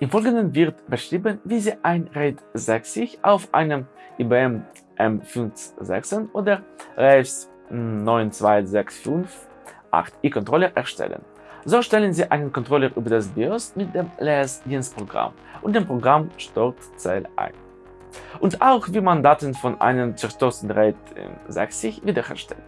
Im Folgenden wird beschrieben, wie Sie ein RAID 60 auf einem IBM M56 oder RAVS 92658i-Controller erstellen. So stellen Sie einen Controller über das BIOS mit dem LS-Dienstprogramm und dem Programm Startzell ein. Und auch wie man Daten von einem zerstörten RAID 60 wiederherstellt.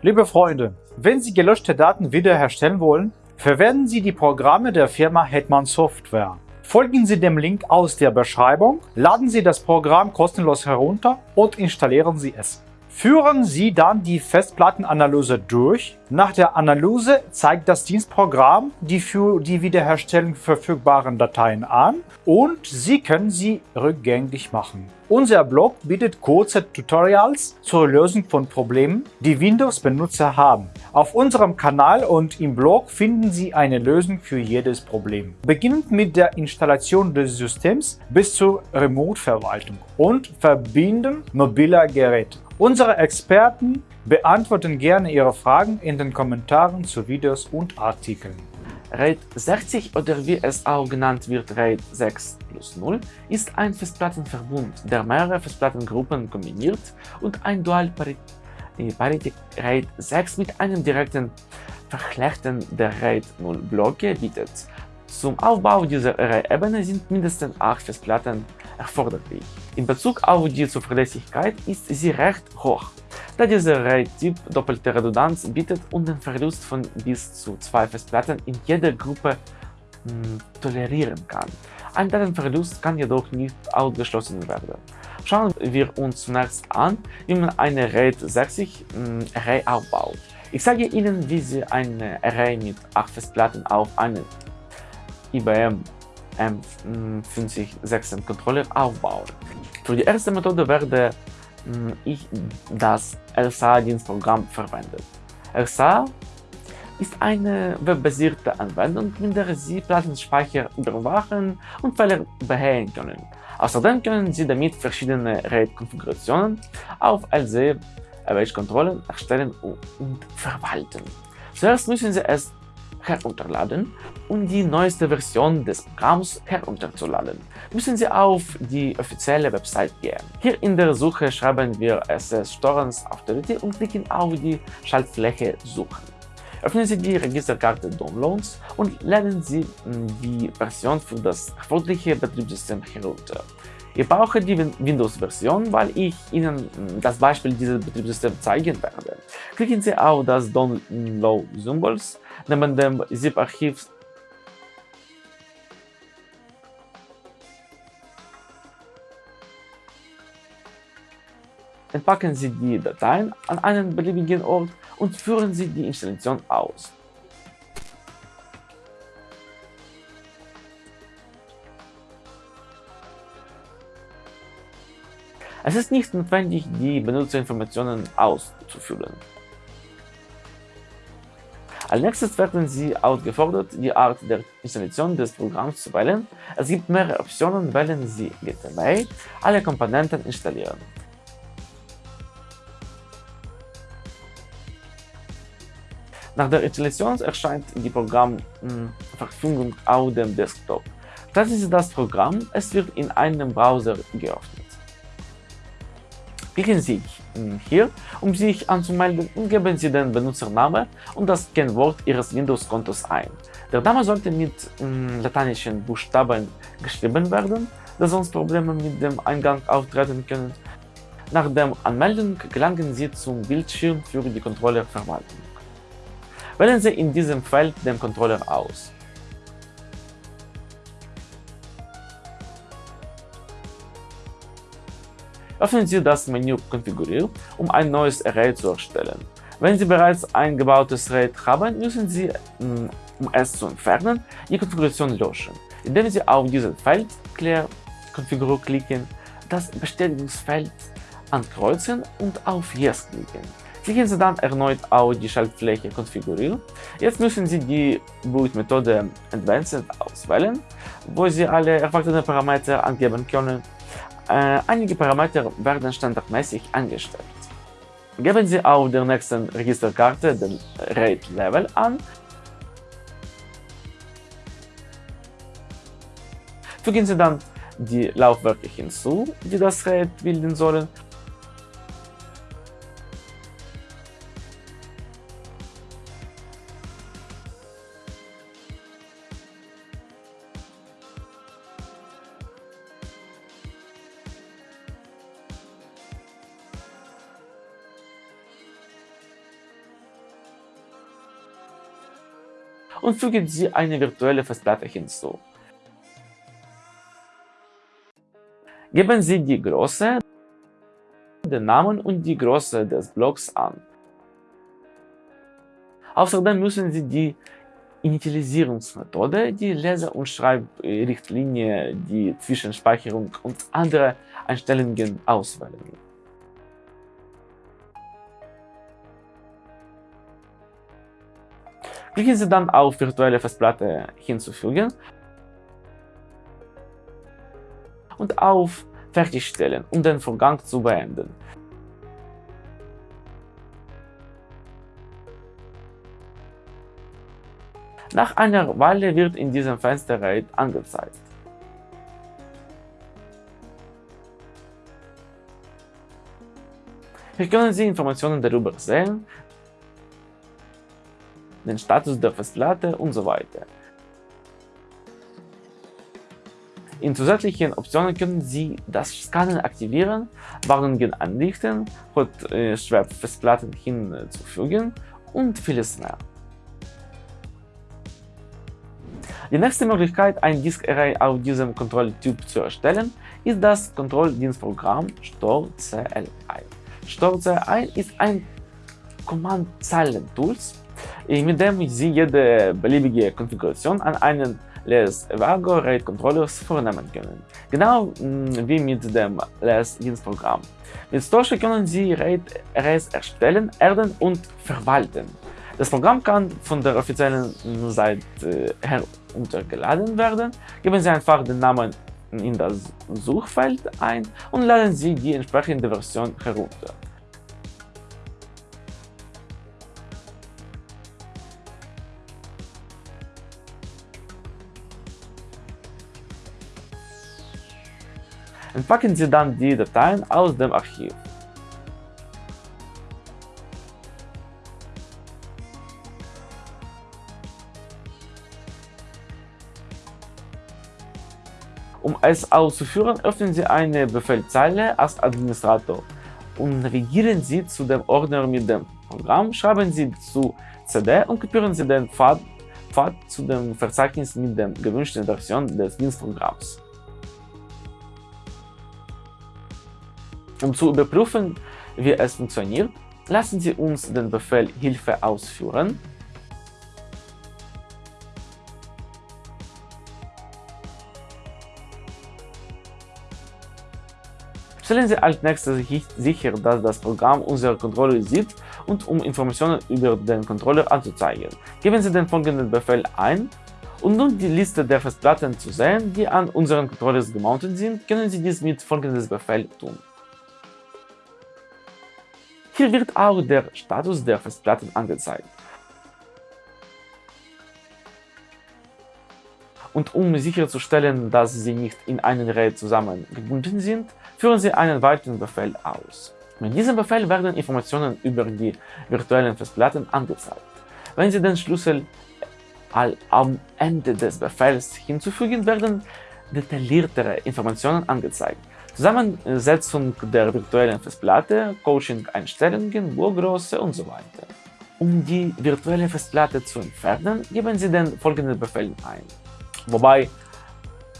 Liebe Freunde, wenn Sie gelöschte Daten wiederherstellen wollen, verwenden Sie die Programme der Firma Hetman Software. Folgen Sie dem Link aus der Beschreibung, laden Sie das Programm kostenlos herunter und installieren Sie es. Führen Sie dann die Festplattenanalyse durch. Nach der Analyse zeigt das Dienstprogramm die für die Wiederherstellung verfügbaren Dateien an und Sie können sie rückgängig machen. Unser Blog bietet kurze Tutorials zur Lösung von Problemen, die Windows-Benutzer haben. Auf unserem Kanal und im Blog finden Sie eine Lösung für jedes Problem. Beginnend mit der Installation des Systems bis zur Remote-Verwaltung und Verbinden mobiler Geräte. Unsere Experten beantworten gerne Ihre Fragen in den Kommentaren zu Videos und Artikeln. RAID 60 oder wie es auch genannt wird RAID 6 plus 0 ist ein Festplattenverbund, der mehrere Festplattengruppen kombiniert und ein Dual Parity RAID 6 mit einem direkten Verchlechten der RAID 0 Blöcke bietet. Zum Aufbau dieser Array-Ebene sind mindestens 8 Festplatten erforderlich. In Bezug auf die Zuverlässigkeit ist sie recht hoch, da dieser Array-Typ doppelte Redundanz bietet und den Verlust von bis zu zwei Festplatten in jeder Gruppe mh, hm, tolerieren kann. Ein Datenverlust kann jedoch nicht ausgeschlossen werden. Schauen wir uns zunächst an, wie man eine RAID 60 mh, Array aufbaut. Ich zeige Ihnen, wie Sie eine Array mit 8 Festplatten auf einen IBM M56 Controller aufbauen. Für die erste Methode werde hm, ich das LSA-Dienstprogramm verwendet. LSA ist eine webbasierte Anwendung, mit der Sie Plattenspeicher überwachen und Fehler beheben können. Außerdem können Sie damit verschiedene RAID-Konfigurationen auf LC-Controller erstellen und verwalten. Zuerst müssen Sie es herunterladen. Um die neueste Version des Programms herunterzuladen, müssen Sie auf die offizielle Website gehen. Hier in der Suche schreiben wir SS Storens Authority und klicken auf die Schaltfläche Suchen. Öffnen Sie die Registerkarte Downloads und laden Sie hm, die Version für das erforderliche Betriebssystem herunter. Ich brauche die Windows-Version, weil ich Ihnen das Beispiel dieses Betriebssystems zeigen werde. Klicken Sie auf das Download-Symbol neben dem ZIP-Archiv Entpacken Sie die Dateien an einen beliebigen Ort und führen Sie die Installation aus. Es ist nicht notwendig, die Benutzerinformationen auszufüllen. Als nächstes werden Sie aufgefordert, die Art der Installation des Programms zu wählen. Es gibt mehrere Optionen, wählen Sie GTB, alle Komponenten installieren. Nach der Installation erscheint die Programmverfügung auf dem Desktop. Starten Sie das Programm, es wird in einem Browser geöffnet. Klicken Sie hier, um sich anzumelden und geben Sie den Benutzernamen und das Kennwort Ihres Windows-Kontos ein. Der Name sollte mit äh, lateinischen Buchstaben geschrieben werden, da sonst Probleme mit dem Eingang auftreten können. Nach dem Anmelden gelangen Sie zum Bildschirm für die Controllerverwaltung. Wählen Sie in diesem Feld den Controller aus. Öffnen Sie das Menü Konfigurieren, um ein neues Array zu erstellen. Wenn Sie bereits ein gebautes RAID haben, müssen Sie, mm, um es zu entfernen, die Konfiguration löschen, indem Sie auf dieses Feld Clear Configure klicken, das Bestätigungsfeld ankreuzen und auf Yes klicken. Klicken Sie dann erneut auf die Schaltfläche Konfigurieren. Jetzt müssen Sie die Boot-Methode Advanced auswählen, wo Sie alle erwarteten Parameter angeben können. Äh, einige Parameter werden standardmäßig eingestellt. Geben Sie auf der nächsten Registerkarte den RAID-Level an. Fügen Sie dann die Laufwerke hinzu, die das RAID bilden sollen und fügen Sie eine virtuelle Festplatte hinzu. Geben Sie die Größe, den Namen und die Größe des Blocks an. Außerdem müssen Sie die Initialisierungsmethode, die Leser- und Schreibrichtlinie, die Zwischenspeicherung und andere Einstellungen auswählen. Klicken Sie dann auf Virtuelle Festplatte hinzufügen und auf Fertigstellen, um den Vorgang zu beenden. Nach einer Weile wird in diesem Fenster RAID angezeigt. Hier können Sie Informationen darüber sehen, den Status der Festplatte und so weiter. In zusätzlichen Optionen können Sie das Scannen aktivieren, Warnungen anrichten, Hot-Swap-Festplatten hinzufügen und vieles mehr. Die nächste Möglichkeit, ein Disk-Array auf diesem Kontrolltyp zu erstellen, ist das Kontrolldienstprogramm StoreCLI. StoreCLI ist ein Command-Zeilen-Tools, mit dem Sie jede beliebige Konfiguration an einen Les Evago RAID Controllers vornehmen können, genau mm, wie mit dem Les Dienstprogramm. Mit Storche können Sie RAID Arrays erstellen, erden und verwalten. Das Programm kann von der offiziellen Seite her untergeladen werden. Geben Sie einfach den Namen in das Suchfeld ein und laden Sie die entsprechende Version herunter. Entpacken Sie dann die Dateien aus dem Archiv. Um es auszuführen, öffnen Sie eine Befehlzeile als Administrator und navigieren Sie zu dem Ordner mit dem Programm, schreiben Sie zu CD und kopieren Sie den Pfad, Pfad zu dem Verzeichnis mit der gewünschten Version des Dienstprogramms. Um zu überprüfen, wie es funktioniert, lassen Sie uns den Befehl Hilfe ausführen. Stellen Sie als nächstes sicher, dass das Programm unsere Controller sieht und um Informationen über den Controller anzuzeigen. Geben Sie den folgenden Befehl ein um nun die Liste der Festplatten zu sehen, die an unseren Controllers gemountet sind, können Sie dies mit folgendem Befehl tun. Hier wird auch der Status der Festplatten angezeigt. Und um sicherzustellen, dass sie nicht in einen RAID zusammengebunden sind, führen Sie einen weiteren Befehl aus. Mit diesem Befehl werden Informationen über die virtuellen Festplatten angezeigt. Wenn Sie den Schlüssel am Ende des Befehls hinzufügen, werden detailliertere Informationen angezeigt. Zusammensetzung der virtuellen Festplatte, Coaching-Einstellungen, Burgröße und so weiter. Um die virtuelle Festplatte zu entfernen, geben Sie den folgenden Befehl ein, wobei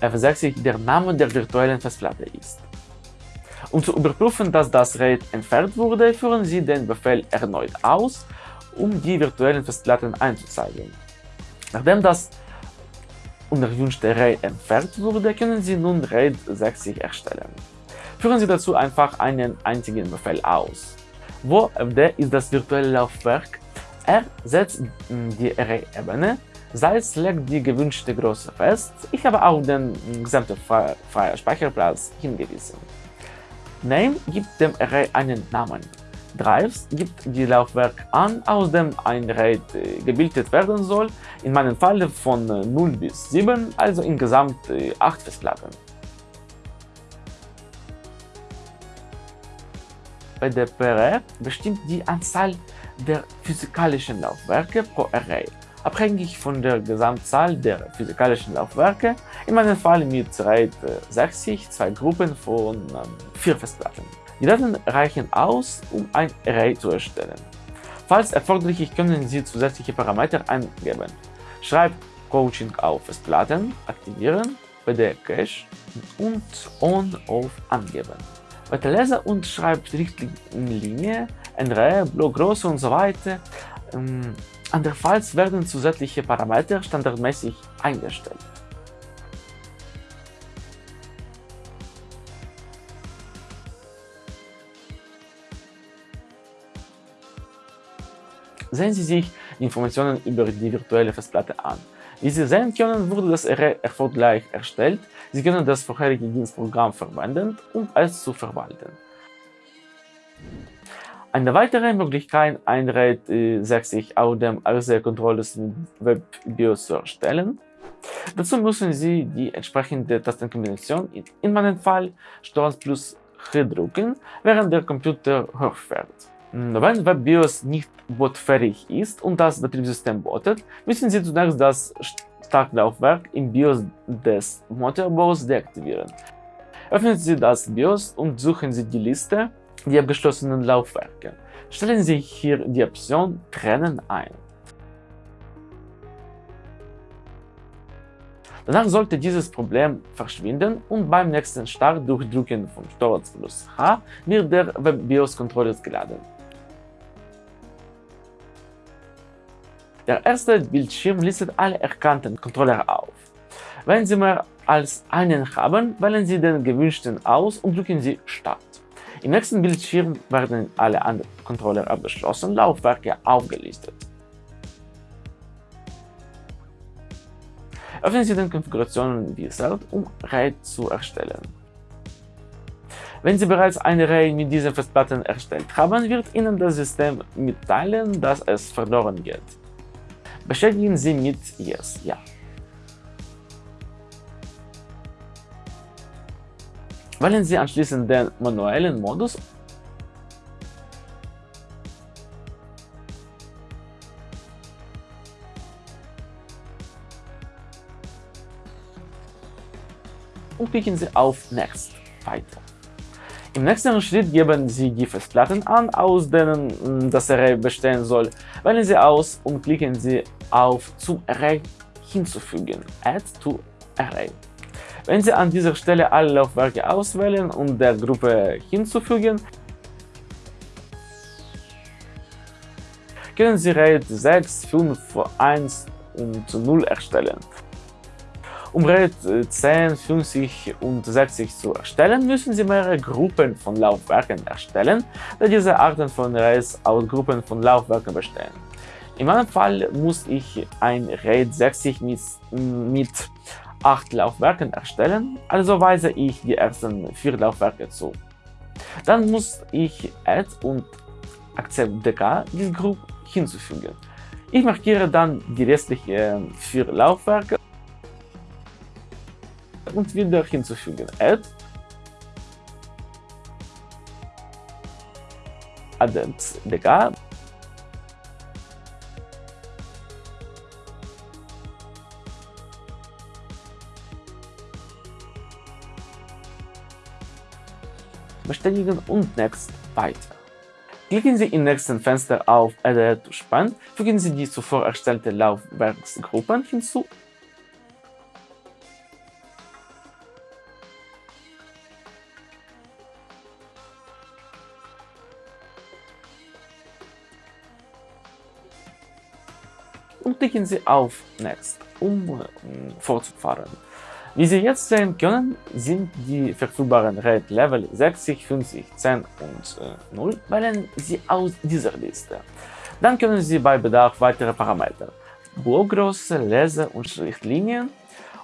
F60 der Name der virtuellen Festplatte ist. Um zu überprüfen, dass das RAID entfernt wurde, führen Sie den Befehl erneut aus, um die virtuellen Festplatten einzuzeigen. Nachdem das unerwünschte RAID entfernt wurde, können Sie nun RAID 60 erstellen. Führen Sie dazu einfach einen einzigen Befehl aus. Wo FD ist das virtuelle Laufwerk, er setzt die Array-Ebene, Salz legt die gewünschte Größe fest, ich habe auch den gesamten freien Speicherplatz hingewiesen. Name gibt dem Array einen Namen. Drives gibt die Laufwerk an, aus dem ein RAID äh, gebildet werden soll, in meinem Fall von 0 bis 7, also insgesamt 8 Festplatten. Bei der PRE bestimmt die Anzahl der physikalischen Laufwerke pro Array, abhängig von der Gesamtzahl der physikalischen Laufwerke, in meinem Fall mit RAID 60 zwei Gruppen von ähm, vier Festplatten. Die Daten reichen aus, um ein Array zu erstellen. Falls erforderlich, können Sie zusätzliche Parameter eingeben. Schreibt Coaching auf Festplatten aktivieren, PD Cache und On-Off angeben. Bei der Leser- und Schreibrichtlinie, NRE, Blockgröße und so weiter, ähm, andernfalls werden zusätzliche Parameter standardmäßig eingestellt. Sehen Sie sich Informationen über die virtuelle Festplatte an. Wie Sie sehen können, wurde das Array erfolgreich erstellt. Sie können das vorherige Dienstprogramm verwenden, um es zu verwalten. Eine weitere Möglichkeit, ein RAID 60 auf dem RC-Controller des Web-BIOS zu erstellen. Dazu müssen Sie die entsprechende Tastenkombination, in meinem Fall STRG plus H drücken, während der Computer hochfährt. Wenn WebBIOS nicht bootfähig ist und das Betriebssystem bootet, müssen Sie zunächst das Startlaufwerk im BIOS des Motorbaus deaktivieren. Öffnen Sie das BIOS und suchen Sie die Liste der abgeschlossenen Laufwerke. Stellen Sie hier die Option Trennen ein. Danach sollte dieses Problem verschwinden und beim nächsten Start durch Drücken von STORZ plus H wird der WebBIOS-Controller geladen. Der erste Bildschirm listet alle erkannten Controller auf. Wenn Sie mehr als einen haben, wählen Sie den gewünschten aus und drücken Sie Start. Im nächsten Bildschirm werden alle anderen Controller abgeschlossenen Laufwerke aufgelistet. Öffnen Sie den Konfigurationen-Wizard, um RAID zu erstellen. Wenn Sie bereits eine RAID mit diesen Festplatten erstellt haben, wird Ihnen das System mitteilen, dass es verloren geht. Bestätigen Sie mit Yes, ja. Wählen Sie anschließend den manuellen Modus und klicken Sie auf Next weiter. Im nächsten Schritt geben Sie die Festplatten an, aus denen hm, das Array bestehen soll. Wählen Sie aus und klicken Sie auf Zum Array hinzufügen Add to Array. Wenn Sie an dieser Stelle alle Laufwerke auswählen und der Gruppe hinzufügen, können Sie RAID 6, 5, 1 und 0 erstellen. Um RAID 10, 50 und 60 zu erstellen, müssen Sie mehrere Gruppen von Laufwerken erstellen, da diese Arten von RAIDs aus Gruppen von Laufwerken bestehen. In meinem Fall muss ich ein RAID 60 mit, mit 8 Laufwerken erstellen, also weise ich die ersten 4 Laufwerke zu. Dann muss ich Add und Accept DK die Gruppe hinzufügen. Ich markiere dann die restlichen 4 Laufwerke und wieder hinzufügen. Add Addends DK bestätigen und Next weiter. Klicken Sie im nächsten Fenster auf Add to Span, fügen Sie die zuvor erstellte Laufwerksgruppen hinzu und klicken Sie auf Next, um äh, fortzufahren. Wie Sie jetzt sehen können, sind die verfügbaren Rate Level 60, 50, 10 und äh, 0, wählen Sie aus dieser Liste. Dann können Sie bei Bedarf weitere Parameter, Blockgröße, Lese- und Schriftlinien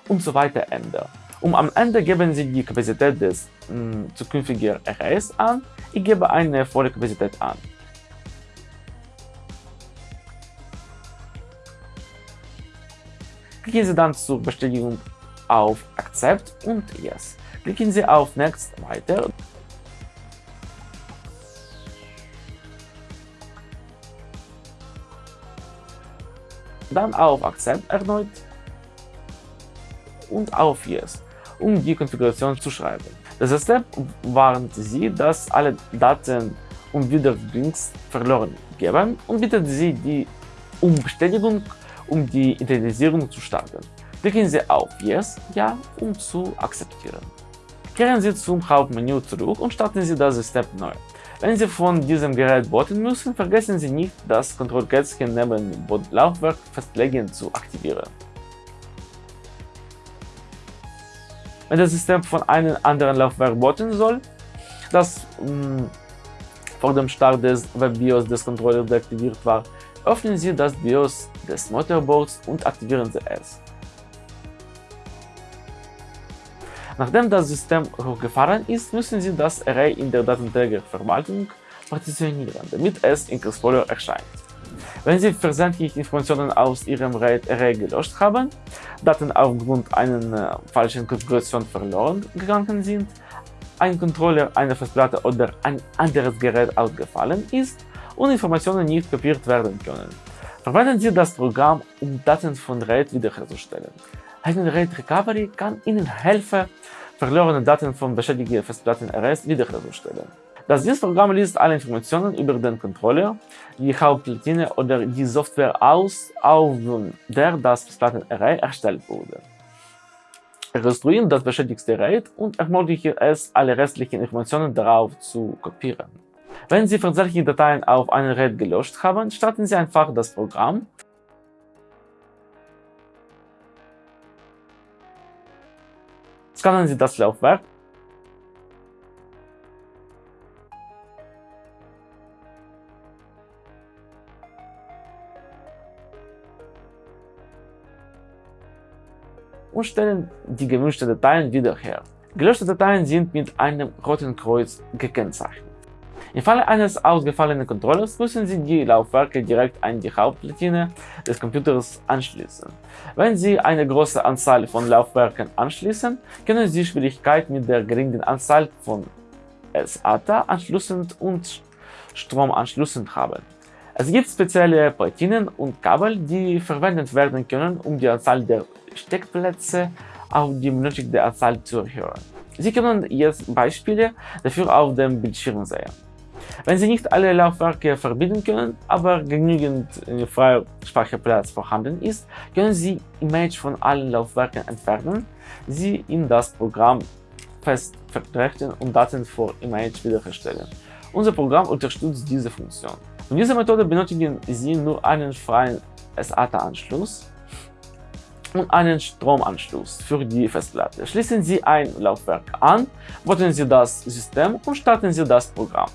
und so weiter ändern. Und am Ende geben Sie die Kapazität des mh, zukünftigen Arrays an. Ich gebe eine volle Kapazität an. Gehen Sie dann zur Bestätigung auf Accept und Yes. Klicken Sie auf Next weiter. Dann auf Accept erneut und auf Yes, um die Konfiguration zu schreiben. Das Step warnt Sie, dass alle Daten und Links verloren geben und bittet Sie die um Bestätigung, um die Identifizierung zu starten. Klicken Sie auf Yes, Ja, um zu akzeptieren. Kehren Sie zum Hauptmenü zurück und starten Sie das System neu. Wenn Sie von diesem Gerät booten müssen, vergessen Sie nicht, das Kontrollkästchen neben dem Laufwerk festlegen zu aktivieren. Wenn das System von einem anderen Laufwerk booten soll, das mh, mm, vor dem Start des Web-BIOS des Controllers deaktiviert war, öffnen Sie das BIOS des Motorboards und aktivieren Sie es. Nachdem das System hochgefahren ist, müssen Sie das Array in der Datenträgerverwaltung partitionieren, damit es in Explorer erscheint. Wenn Sie versehentlich Informationen aus Ihrem RAID-Array gelöscht haben, Daten aufgrund einer äh, falschen Konfiguration verloren gegangen sind, ein Controller, eine Festplatte oder ein anderes Gerät ausgefallen ist und Informationen nicht kopiert werden können. Verwenden Sie das Programm, um Daten von RAID wiederherzustellen. Eine RAID Recovery kann Ihnen helfen, verlorene Daten von beschädigten Festplatten-Arrays wiederherzustellen. Das Dienstprogramm liest alle Informationen über den Controller, die Hauptplatine oder die Software aus, auf der das Festplatten-Array erstellt wurde. Rekonstruiert das beschädigte RAID und ermöglicht es, alle restlichen Informationen darauf zu kopieren. Wenn Sie versehentlich Dateien auf einem RAID gelöscht haben, starten Sie einfach das Programm Scannen Sie das Laufwerk und stellen die gewünschten Dateien wieder her. Gelöschte Dateien sind mit einem roten Kreuz gekennzeichnet. Im Falle eines ausgefallenen Controllers müssen Sie die Laufwerke direkt an die Hauptplatine des Computers anschließen. Wenn Sie eine große Anzahl von Laufwerken anschließen, können Sie Schwierigkeiten mit der geringen Anzahl von SATA-Anschlüssen und Stromanschlüssen haben. Es gibt spezielle Platinen und Kabel, die verwendet werden können, um die Anzahl der Steckplätze auf die benötigte Anzahl zu erhöhen. Sie können jetzt Beispiele dafür auf dem Bildschirm sehen. Wenn Sie nicht alle Laufwerke verbinden können, aber genügend äh, freier Speicherplatz vorhanden ist, können Sie Image von allen Laufwerken entfernen, sie in das Programm fest vertreten und Daten vor Image wiederherstellen. Unser Programm unterstützt diese Funktion. Von dieser Methode benötigen Sie nur einen freien SATA-Anschluss und einen Stromanschluss für die Festplatte. Schließen Sie ein Laufwerk an, booten Sie das System und starten Sie das Programm.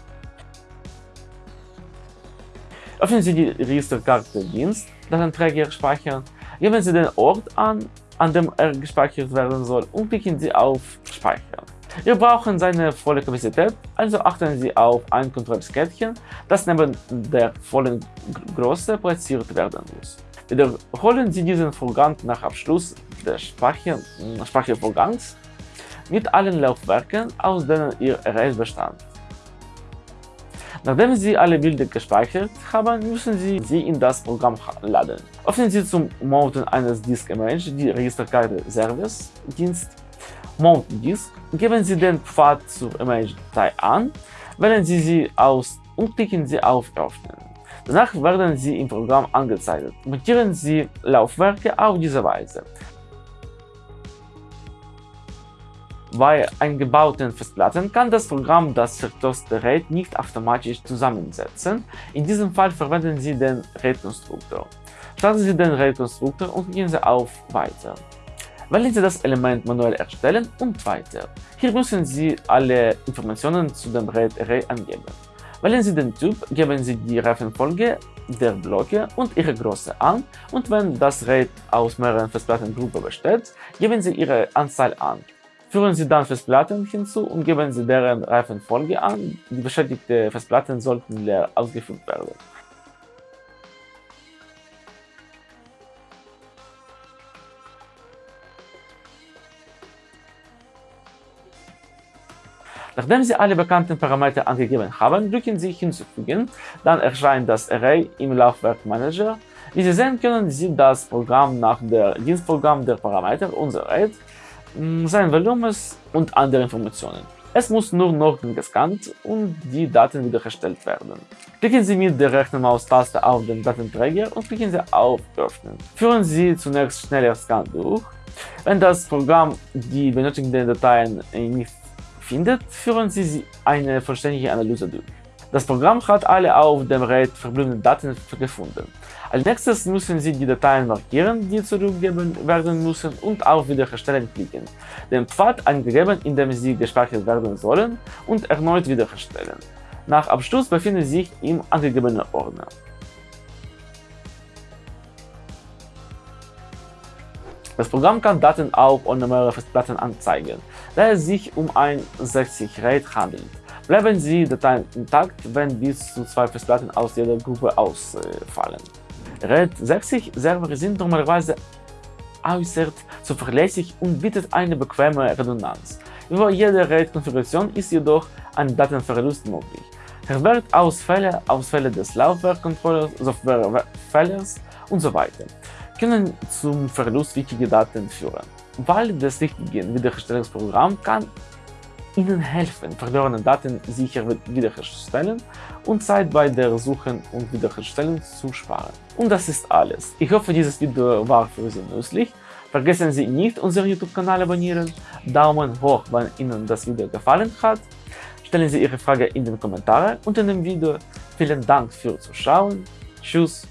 Öffnen Sie die Registerkarte Dienst, Datenträger speichern, geben Sie den Ort an, an dem er gespeichert werden soll und klicken Sie auf Speichern. Wir brauchen seine volle Kapazität, also achten Sie auf ein Kontrollskettchen, das neben der vollen Größe platziert werden muss. Wiederholen Sie diesen Vorgang nach Abschluss des Speicher Speichervorgangs mit allen Laufwerken, aus denen Ihr Array bestand. Nachdem Sie alle Bilder gespeichert haben, müssen Sie sie in das Programm laden. Öffnen Sie zum Mounten eines Disk Image die Registerkarte Service Dienst Mount Disk, geben Sie den Pfad zur Image-Datei an, wählen Sie sie aus und klicken Sie auf Öffnen. Danach werden sie im Programm angezeigt. Montieren Sie Laufwerke auf diese Weise. Bei eingebauten Festplatten kann das Programm das vertoste RAID nicht automatisch zusammensetzen. In diesem Fall verwenden Sie den RAID-Konstruktor. Starten Sie den RAID-Konstruktor und gehen Sie auf Weiter. Wählen Sie das Element manuell erstellen und Weiter. Hier müssen Sie alle Informationen zu dem RAID-Array angeben. Wählen Sie den Typ, geben Sie die Reifenfolge der Blöcke und ihre Größe an und wenn das RAID aus mehreren Festplattengruppen besteht, geben Sie Ihre Anzahl an. Führen Sie dann Festplatten hinzu und geben Sie deren Reifenfolge an. Die beschädigten Festplatten sollten leer ausgefüllt werden. Nachdem Sie alle bekannten Parameter angegeben haben, drücken Sie Hinzufügen, dann erscheint das Array im Laufwerk Manager. Wie Sie sehen können, sieht das Programm nach dem Dienstprogramm der Parameter unser Array sein Volumens und andere Informationen. Es muss nur noch gescannt und die Daten wiederhergestellt werden. Klicken Sie mit der rechten Maustaste auf den Datenträger und klicken Sie auf Öffnen. Führen Sie zunächst schneller Scan durch. Wenn das Programm die benötigten Dateien nicht findet, führen Sie eine vollständige Analyse durch. Das Programm hat alle auf dem RAID verbliebenen Daten gefunden. Als nächstes müssen Sie die Dateien markieren, die zurückgegeben werden müssen und auf Wiederherstellen klicken, den Pfad angegeben, in dem sie gespeichert werden sollen und erneut wiederherstellen. Nach Abschluss befinden Sie sich im angegebenen Ordner. Das Programm kann Daten auf ohne mehrere Festplatten anzeigen, da es sich um ein 60 RAID handelt. Bleiben Sie Dateien intakt, wenn bis zu zwei Festplatten aus jeder Gruppe ausfallen. RAID 60 Server sind normalerweise äußerst zuverlässig und bietet eine bequeme Redundanz. Über jede RAID-Konfiguration ist jedoch ein Datenverlust möglich. Hardware-Ausfälle, Ausfälle des Laufwerkcontrollers, Softwarefehlers und so weiter können zum Verlust wichtiger Daten führen. Wahl des richtigen Wiederherstellungsprogramms kann Ihnen helfen, verlorene Daten sicher wiederherzustellen und Zeit bei der Suche und Wiederherstellung zu sparen. Und das ist alles. Ich hoffe, dieses Video war für Sie nützlich. Vergessen Sie nicht, unseren YouTube-Kanal abonnieren, Daumen hoch, wenn Ihnen das Video gefallen hat. Stellen Sie Ihre Frage in den Kommentaren unter dem Video. Vielen Dank fürs Zuschauen. Tschüss.